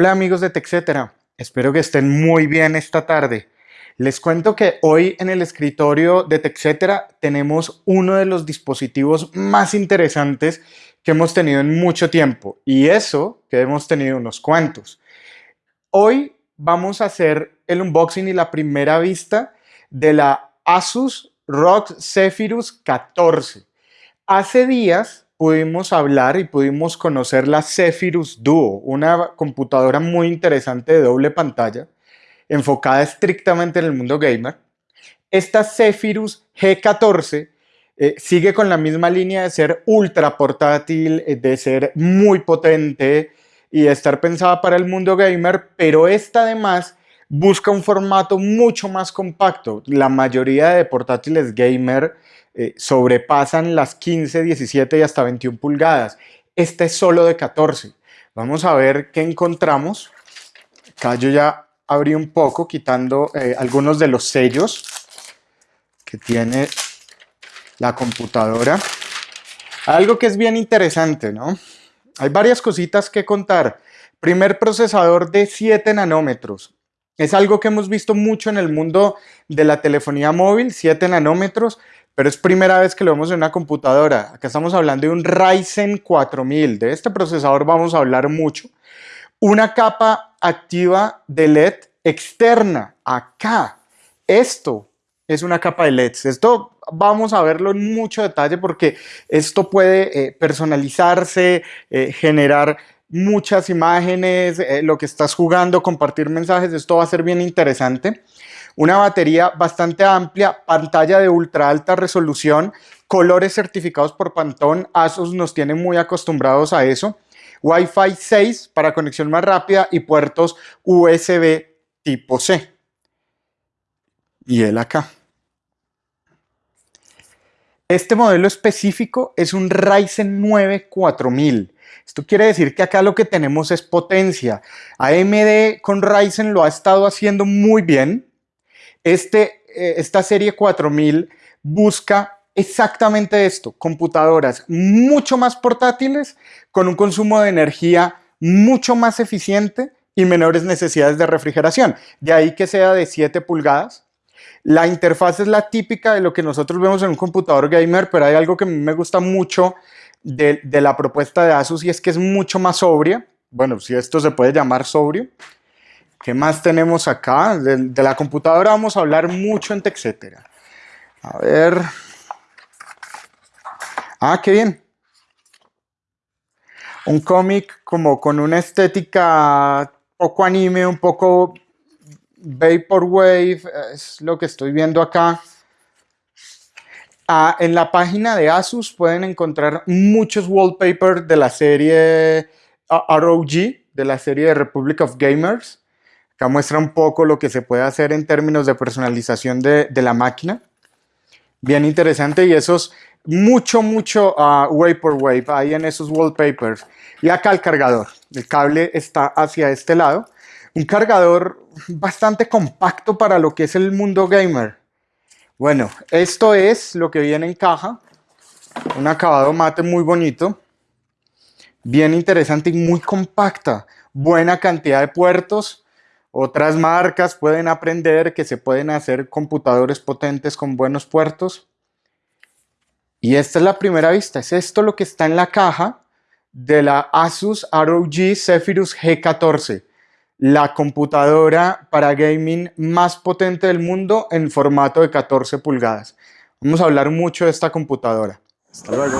Hola amigos de TechCetera, espero que estén muy bien esta tarde. Les cuento que hoy en el escritorio de TechCetera tenemos uno de los dispositivos más interesantes que hemos tenido en mucho tiempo y eso que hemos tenido unos cuantos. Hoy vamos a hacer el unboxing y la primera vista de la Asus ROG Zephyrus 14. Hace días pudimos hablar y pudimos conocer la Zephyrus Duo, una computadora muy interesante de doble pantalla, enfocada estrictamente en el mundo gamer. Esta Zephyrus G14 eh, sigue con la misma línea de ser ultra portátil, eh, de ser muy potente y de estar pensada para el mundo gamer, pero esta además busca un formato mucho más compacto. La mayoría de portátiles gamer eh, sobrepasan las 15, 17 y hasta 21 pulgadas. Este es solo de 14. Vamos a ver qué encontramos. Acá yo ya abrí un poco quitando eh, algunos de los sellos que tiene la computadora. Algo que es bien interesante, ¿no? Hay varias cositas que contar. Primer procesador de 7 nanómetros. Es algo que hemos visto mucho en el mundo de la telefonía móvil, 7 nanómetros pero es primera vez que lo vemos en una computadora. Acá estamos hablando de un Ryzen 4000. De este procesador vamos a hablar mucho. Una capa activa de LED externa. Acá. Esto es una capa de LEDs. Esto vamos a verlo en mucho detalle porque esto puede eh, personalizarse, eh, generar muchas imágenes, eh, lo que estás jugando, compartir mensajes. Esto va a ser bien interesante una batería bastante amplia, pantalla de ultra alta resolución, colores certificados por Pantone, Asus nos tiene muy acostumbrados a eso, Wi-Fi 6 para conexión más rápida y puertos USB tipo C. Y el acá. Este modelo específico es un Ryzen 9 4000. Esto quiere decir que acá lo que tenemos es potencia. AMD con Ryzen lo ha estado haciendo muy bien. Este, eh, esta serie 4000 busca exactamente esto, computadoras mucho más portátiles, con un consumo de energía mucho más eficiente y menores necesidades de refrigeración. De ahí que sea de 7 pulgadas. La interfaz es la típica de lo que nosotros vemos en un computador gamer, pero hay algo que me gusta mucho de, la propuesta de Asus y es que es mucho más sobria. Bueno, si esto se puede llamar sobrio. ¿Qué más tenemos acá? De, la computadora vamos a hablar mucho en TechCetera. A ver. Ah, qué bien. Un cómic como con una estética poco anime, un poco Vaporwave, es lo que estoy viendo acá. Ah, en la página de Asus pueden encontrar muchos wallpapers de la serie ah, ROG, de la serie de Republic of Gamers. Acá muestra un poco lo que se puede hacer en términos de personalización de, la máquina. Bien interesante y esos mucho, mucho uh, Vaporwave ahí en esos wallpapers. Y acá el cargador. El cable está hacia este lado. Un cargador bastante compacto para lo que es el mundo gamer. Bueno, esto es lo que viene en caja. Un acabado mate muy bonito. Bien interesante y muy compacta. Buena cantidad de puertos otras marcas pueden aprender que se pueden hacer computadores potentes con buenos puertos. Y esta es la primera vista, es esto lo que está en la caja de la Asus ROG Zephyrus G14, la computadora para gaming más potente del mundo en formato de 14 pulgadas. Vamos a hablar mucho de esta computadora. Hasta luego.